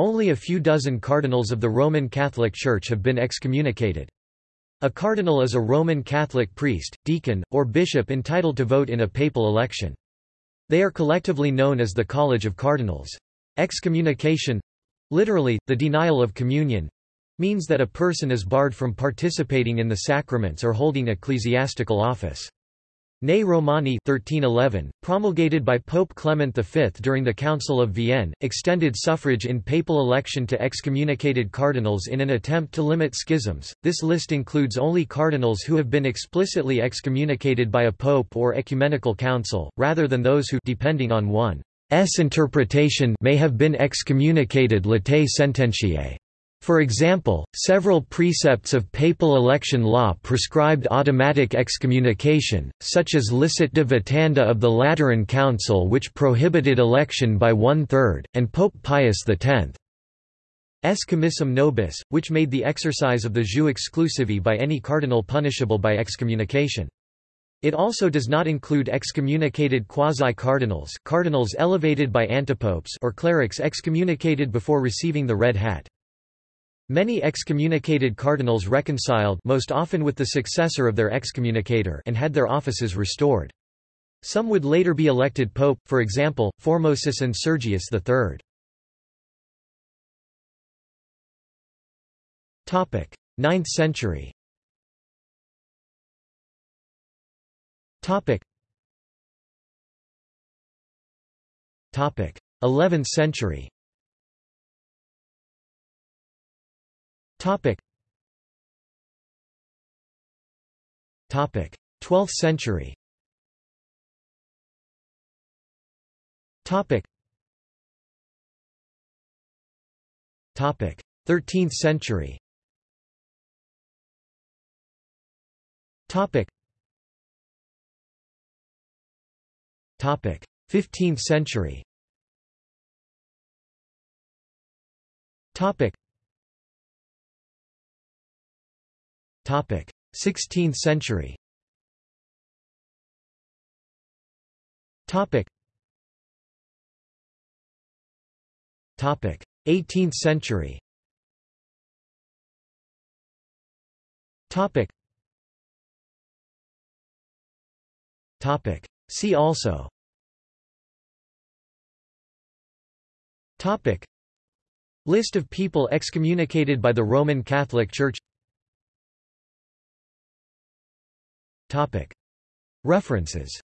Only a few dozen cardinals of the Roman Catholic Church have been excommunicated. A cardinal is a Roman Catholic priest, deacon, or bishop entitled to vote in a papal election. They are collectively known as the College of Cardinals. Excommunication—literally, the denial of communion—means that a person is barred from participating in the sacraments or holding ecclesiastical office. Ne Romani 1311, promulgated by Pope Clement V during the Council of Vienne, extended suffrage in papal election to excommunicated cardinals in an attempt to limit schisms. This list includes only cardinals who have been explicitly excommunicated by a pope or ecumenical council, rather than those who depending on one's interpretation may have been excommunicated latae sententiae. For example, several precepts of papal election law prescribed automatic excommunication, such as licet de vitanda of the Lateran Council which prohibited election by one-third, and Pope Pius X's commissum nobis, which made the exercise of the jus exclusivae by any cardinal punishable by excommunication. It also does not include excommunicated quasi-cardinals cardinals elevated by antipopes or clerics excommunicated before receiving the red hat. Many excommunicated cardinals reconciled most often with the successor of their excommunicator and had their offices restored. Some would later be elected pope, for example, Formosus and Sergius III. Topic: 9th century. Topic. 11th century. Topic. Topic. 12th century. Topic. Topic. 13th century. Topic. Topic. 15th century. Topic. 16th century. Topic. Topic: 18th century. Topic. Topic. See also. Topic. List of people excommunicated by the Roman Catholic Church References